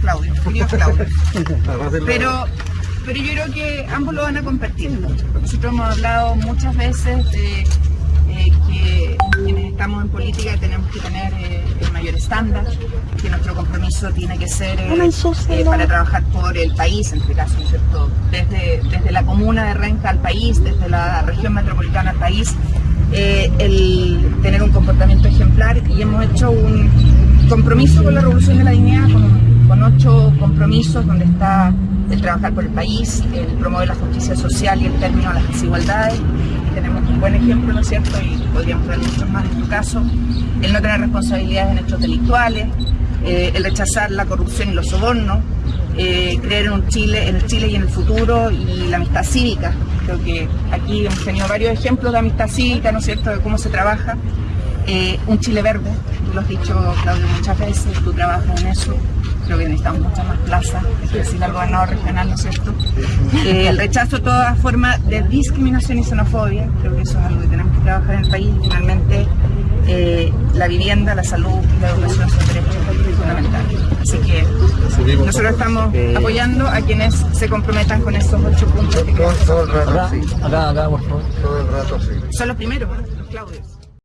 Claudio, Claudio, querido Claudio. Pero, pero yo creo que ambos lo van a compartir. Nosotros hemos hablado muchas veces de eh, que quienes estamos en política tenemos que tener eh, el mayor estándar, que nuestro compromiso tiene que ser eh, eh, para trabajar por el país, en este caso, ¿no es cierto? Desde, desde la comuna de Renca al país, desde la región metropolitana al país, el tener un comportamiento ejemplar y hemos hecho un compromiso con la Revolución de la Dignidad, con, con ocho compromisos donde está el trabajar por el país, el promover la justicia social y el término a las desigualdades. Tenemos un buen ejemplo, ¿no es cierto? Y podríamos dar muchos más en tu caso. El no tener responsabilidades en hechos delictuales, eh, el rechazar la corrupción y los sobornos, eh, creer en un Chile, en el Chile y en el futuro y la amistad cívica. Creo que aquí hemos tenido varios ejemplos de amistad cívica, ¿no es cierto?, de cómo se trabaja. Eh, un Chile verde, tú lo has dicho, Claudio, muchas veces, tú trabajas en eso. Creo que necesitamos muchas más plazas, es decir, al gobernador regional, ¿no es cierto? Eh, el rechazo a toda forma de discriminación y xenofobia, creo que eso es algo que tenemos que trabajar en el país y finalmente eh, la vivienda, la salud y la educación son derechos fundamentales. Así que nosotros estamos apoyando a quienes se comprometan con estos ocho puntos que Todo, todo el rato Acá, sí. acá, acá, por favor. Todo el rato sí. son los primeros, Claudios.